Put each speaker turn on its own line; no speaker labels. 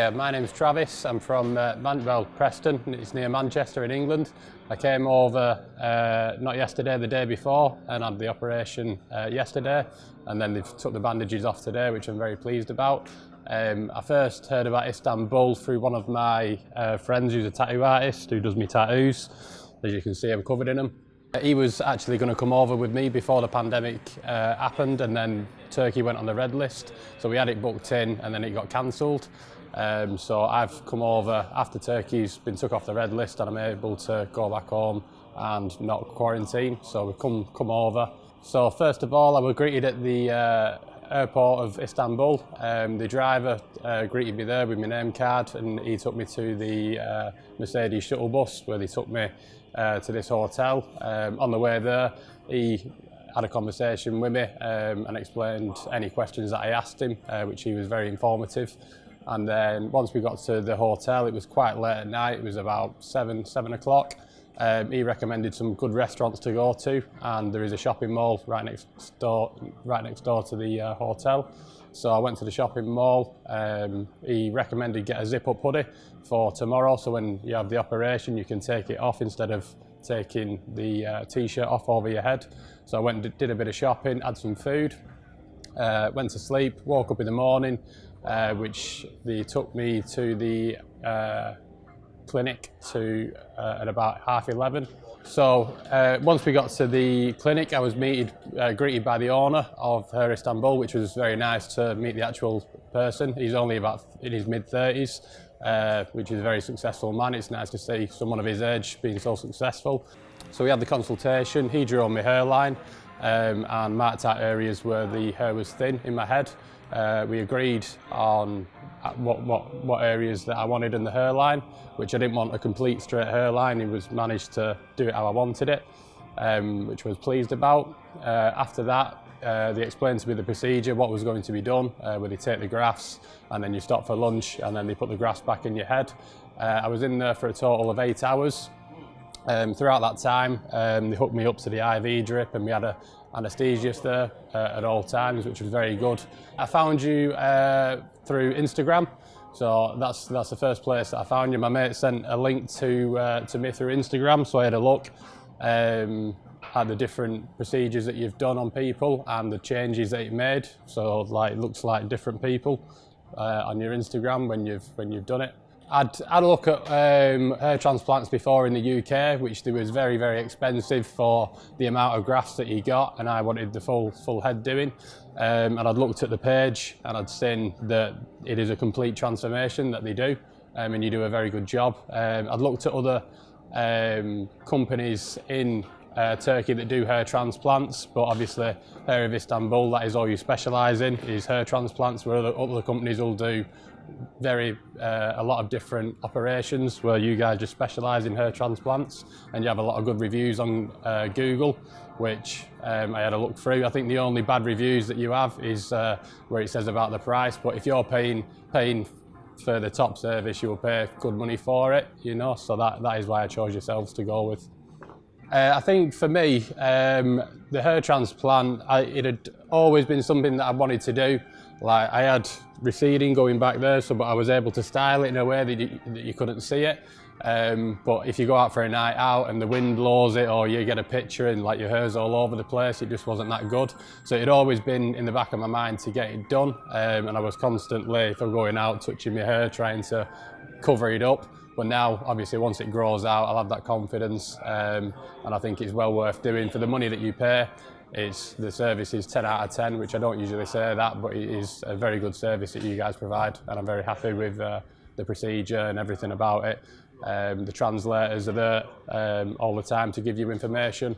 Hiya, my name's Travis. I'm from uh, Man well, Preston. It's near Manchester in England. I came over uh, not yesterday, the day before, and had the operation uh, yesterday. And then they've took the bandages off today, which I'm very pleased about. Um, I first heard about Istanbul through one of my uh, friends who's a tattoo artist who does me tattoos. As you can see, I'm covered in them. He was actually going to come over with me before the pandemic uh, happened and then Turkey went on the red list. So we had it booked in and then it got cancelled. Um, so I've come over after Turkey's been took off the red list and I'm able to go back home and not quarantine. So we come come over. So first of all, I was greeted at the uh, airport of Istanbul. Um, the driver uh, greeted me there with my name card and he took me to the uh, Mercedes shuttle bus where they took me uh, to this hotel. Um, on the way there, he had a conversation with me um, and explained any questions that I asked him, uh, which he was very informative. And then once we got to the hotel, it was quite late at night. It was about seven, seven o'clock. Um, he recommended some good restaurants to go to, and there is a shopping mall right next door, right next door to the uh, hotel. So I went to the shopping mall. Um, he recommended get a zip-up hoodie for tomorrow, so when you have the operation, you can take it off instead of taking the uh, t-shirt off over your head. So I went and did a bit of shopping, had some food, uh, went to sleep, woke up in the morning, uh, which they took me to the uh, clinic to uh, at about half 11. So uh, once we got to the clinic, I was meeted, uh, greeted by the owner of Her Istanbul, which was very nice to meet the actual person. He's only about in his mid 30s, uh, which is a very successful man. It's nice to see someone of his age being so successful. So we had the consultation. He drew on my hairline um, and marked out areas where the hair was thin in my head. Uh, we agreed on uh, what, what, what areas that I wanted in the hairline, which I didn't want a complete straight hairline. He was managed to do it how I wanted it, um, which I was pleased about. Uh, after that, uh, they explained to me the procedure, what was going to be done, uh, where they take the grafts and then you stop for lunch and then they put the grafts back in your head. Uh, I was in there for a total of eight hours. Um, throughout that time, um, they hooked me up to the IV drip and we had a anaesthesiist there uh, at all times, which was very good. I found you uh, through Instagram, so that's that's the first place that I found you. My mate sent a link to uh, to me through Instagram, so I had a look um, at the different procedures that you've done on people and the changes that you've made. So like, it looks like different people uh, on your Instagram when you've when you've done it. I'd had a look at um, hair transplants before in the UK, which they was very, very expensive for the amount of grafts that you got, and I wanted the full full head doing. Um, and I'd looked at the page and I'd seen that it is a complete transformation that they do, um, and you do a very good job. Um, I'd looked at other um, companies in uh, Turkey that do hair transplants, but obviously Hair of Istanbul, that is all you specialise in, is hair transplants, where other, other companies will do very uh, a lot of different operations where you guys just specialise in hair transplants and you have a lot of good reviews on uh, Google which um, I had a look through. I think the only bad reviews that you have is uh, where it says about the price but if you're paying paying for the top service you'll pay good money for it you know so that, that is why I chose yourselves to go with. Uh, I think for me, um, the hair transplant, I, it had always been something that I wanted to do. Like I had receding going back there, so but I was able to style it in a way that you, that you couldn't see it. Um, but if you go out for a night out and the wind blows it or you get a picture and like your hair's all over the place, it just wasn't that good. So it had always been in the back of my mind to get it done. Um, and I was constantly, if I'm going out, touching my hair, trying to cover it up. But now, obviously, once it grows out, I'll have that confidence, um, and I think it's well worth doing for the money that you pay. It's the service is 10 out of 10, which I don't usually say that, but it is a very good service that you guys provide, and I'm very happy with uh, the procedure and everything about it. Um, the translators are there um, all the time to give you information.